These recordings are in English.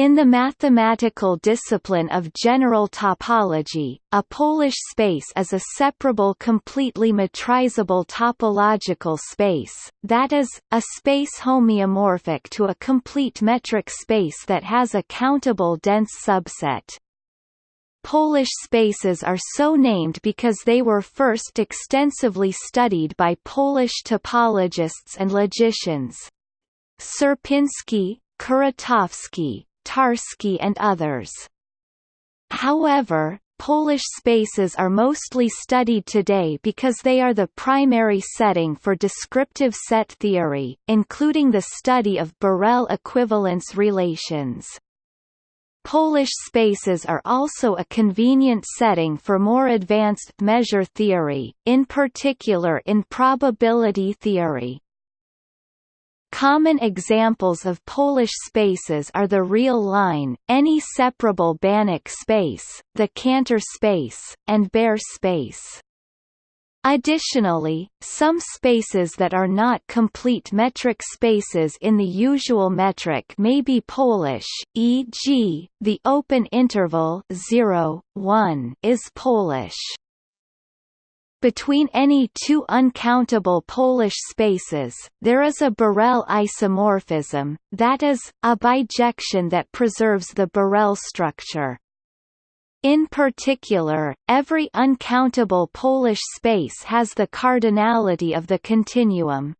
In the mathematical discipline of general topology, a Polish space is a separable completely metrizable topological space, that is, a space homeomorphic to a complete metric space that has a countable dense subset. Polish spaces are so named because they were first extensively studied by Polish topologists and logicians. Sierpiński, Kuratowski, Tarski and others. However, Polish spaces are mostly studied today because they are the primary setting for descriptive set theory, including the study of Borel equivalence relations. Polish spaces are also a convenient setting for more advanced measure theory, in particular in probability theory. Common examples of Polish spaces are the real line, any separable Banach space, the Cantor space, and Baire space. Additionally, some spaces that are not complete metric spaces in the usual metric may be Polish, e.g., the open interval 0, 1 is Polish. Between any two uncountable Polish spaces, there is a Borel isomorphism, that is, a bijection that preserves the Borel structure. In particular, every uncountable Polish space has the cardinality of the continuum.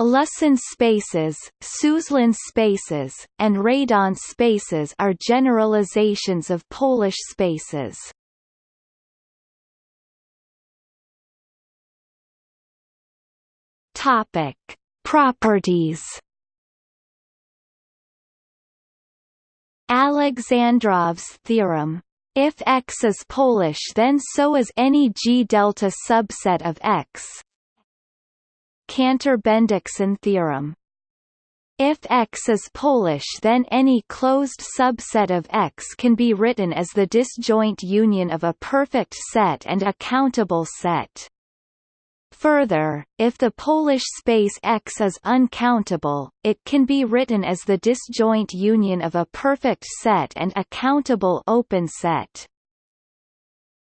Lusin spaces, Suslin spaces, and Radon spaces are generalizations of Polish spaces. Topic: Properties. Alexandrov's theorem. If X is Polish then so is any G delta subset of X. Cantor-Bendixson theorem. If X is Polish then any closed subset of X can be written as the disjoint union of a perfect set and a countable set. Further, if the Polish space X is uncountable, it can be written as the disjoint union of a perfect set and a countable open set.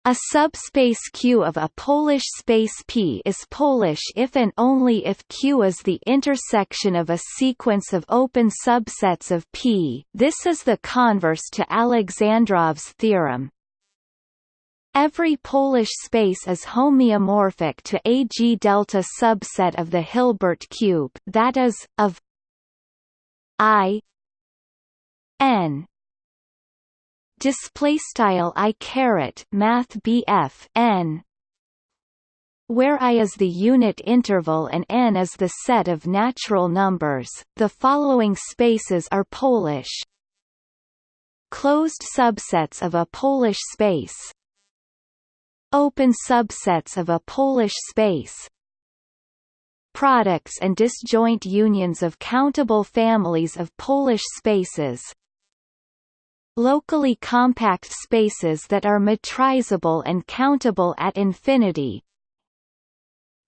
A subspace Q of a Polish space P is Polish if and only if Q is the intersection of a sequence of open subsets of P this is the converse to Alexandrov's theorem, Every Polish space is homeomorphic to a G delta subset of the Hilbert cube, that is, of I n. Display style i caret math bf n. Where i is the unit interval and n is the set of natural numbers the following spaces are polish. Closed subsets of a polish space Open subsets of a Polish space. Products and disjoint unions of countable families of Polish spaces. Locally compact spaces that are metrizable and countable at infinity.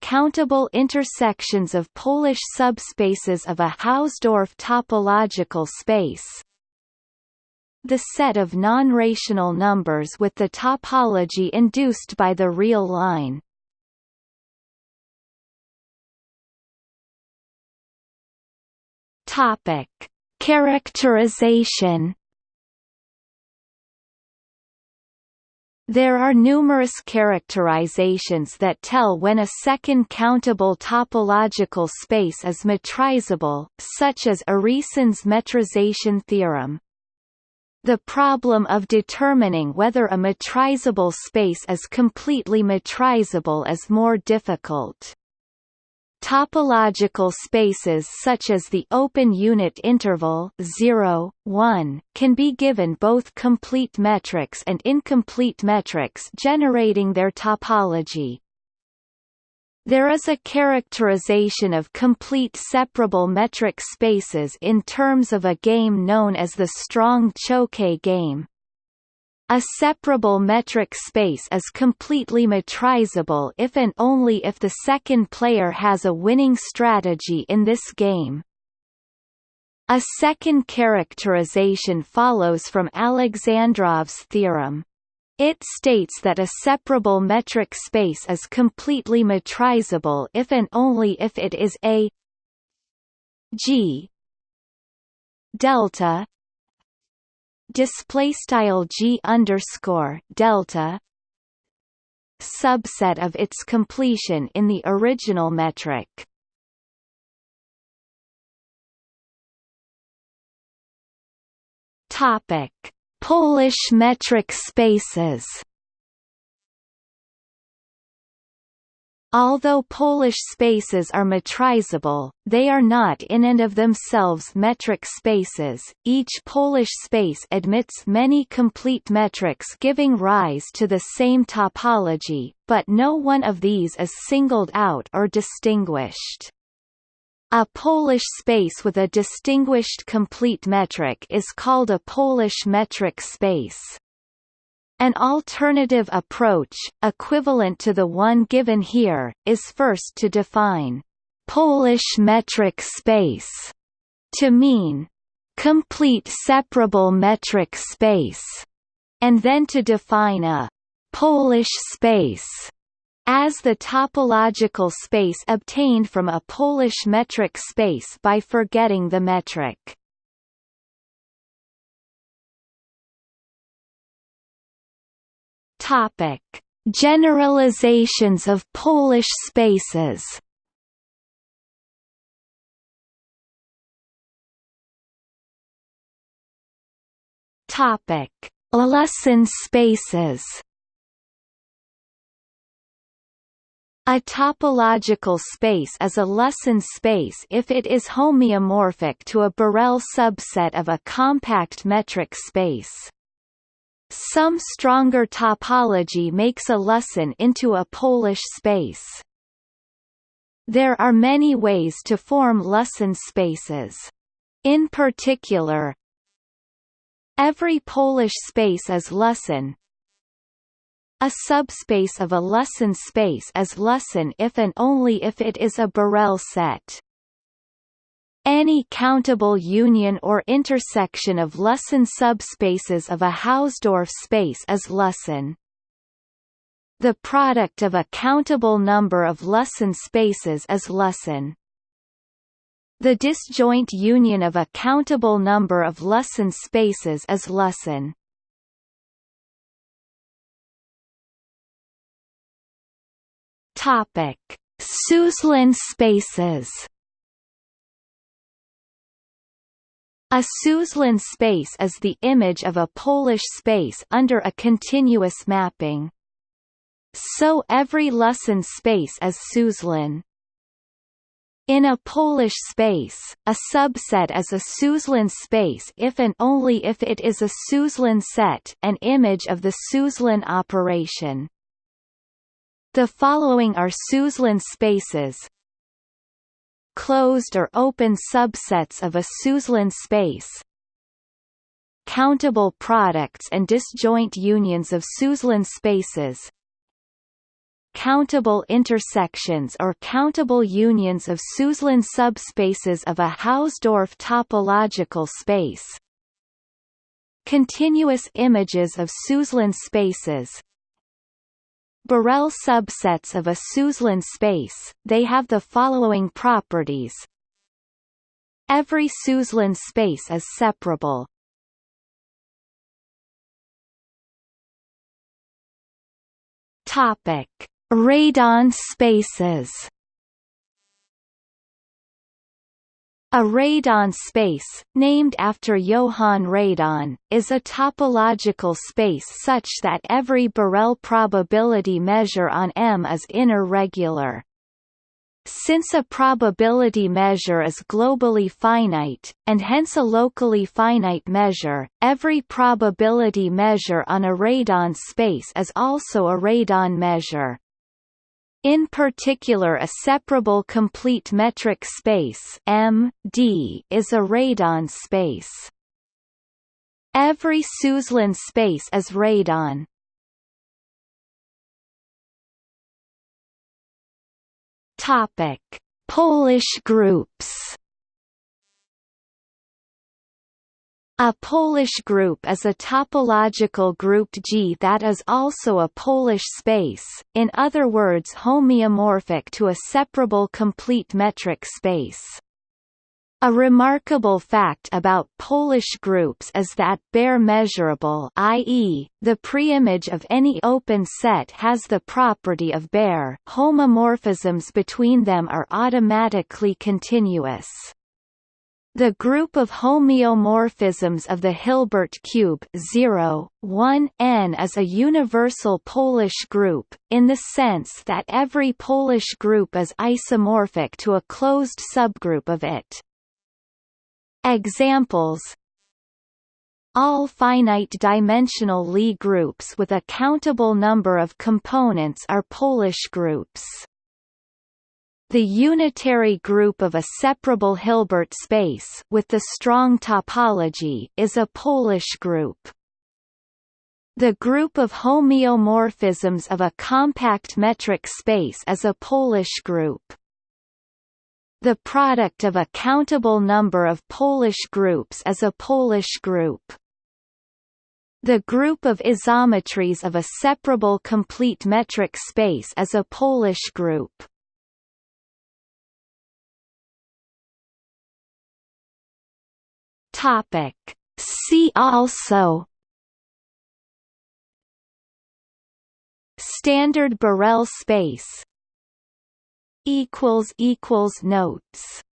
Countable intersections of Polish subspaces of a Hausdorff topological space the set of non-rational numbers with the topology induced by the real line. Topic: Characterization. There are numerous characterizations that tell when a second countable topological space is metrizable, such as Urysohn's metrization theorem. The problem of determining whether a metrizable space is completely metrizable is more difficult. Topological spaces such as the open unit interval 0, 1, can be given both complete metrics and incomplete metrics generating their topology. There is a characterization of complete separable metric spaces in terms of a game known as the strong Choquet game. A separable metric space is completely metrizable if and only if the second player has a winning strategy in this game. A second characterization follows from Alexandrov's theorem. It states that a separable metric space is completely metrizable if and only if it is a G delta display style G underscore delta subset of its completion in the original metric. Topic Polish metric spaces Although Polish spaces are metrizable, they are not in and of themselves metric spaces. Each Polish space admits many complete metrics giving rise to the same topology, but no one of these is singled out or distinguished. A Polish space with a distinguished complete metric is called a Polish metric space. An alternative approach, equivalent to the one given here, is first to define Polish metric space to mean complete separable metric space, and then to define a Polish space as the topological space obtained from a Polish metric space by forgetting the metric. Topic: Generalizations of Polish spaces. Topic: Lusin spaces. A topological space is a Lusin space if it is homeomorphic to a Borel subset of a compact metric space. Some stronger topology makes a Lusin into a Polish space. There are many ways to form Lusin spaces. In particular, every Polish space is Lusin, a subspace of a Lusin space is Lusin if and only if it is a Borel set. Any countable union or intersection of Lusin subspaces of a Hausdorff space is Lusin. The product of a countable number of Lusin spaces is Lusin. The disjoint union of a countable number of Lusin spaces is Lusin. Topic: Suslin spaces. A Suslin space is the image of a Polish space under a continuous mapping. So every Lusin space is Suslin. In a Polish space, a subset is a Suslin space if and only if it is a Suslin set an image of the Suslin operation. The following are Suslin spaces. Closed or open subsets of a Suslin space. Countable products and disjoint unions of Suslin spaces. Countable intersections or countable unions of Suslin subspaces of a Hausdorff topological space. Continuous images of Suslin spaces Borel subsets of a Suslin space, they have the following properties. Every Suslin space is separable. Topic: Radon spaces. A radon space, named after Johann Radon, is a topological space such that every Borel probability measure on M is inner regular. Since a probability measure is globally finite, and hence a locally finite measure, every probability measure on a radon space is also a radon measure. In particular a separable complete metric space M, D is a radon space. Every Suslin space is radon. Topic: Polish groups A Polish group is a topological group G that is also a Polish space, in other words homeomorphic to a separable complete metric space. A remarkable fact about Polish groups is that Baire measurable i.e., the preimage of any open set has the property of Baire homomorphisms between them are automatically continuous. The group of homeomorphisms of the Hilbert cube 0, 1, n is a universal Polish group, in the sense that every Polish group is isomorphic to a closed subgroup of it. Examples all finite-dimensional Lie groups with a countable number of components are Polish groups. The unitary group of a separable Hilbert space with the strong topology is a Polish group. The group of homeomorphisms of a compact metric space is a Polish group. The product of a countable number of Polish groups is a Polish group. The group of isometries of a separable complete metric space is a Polish group. Topic. See also Standard Borel space equals equals notes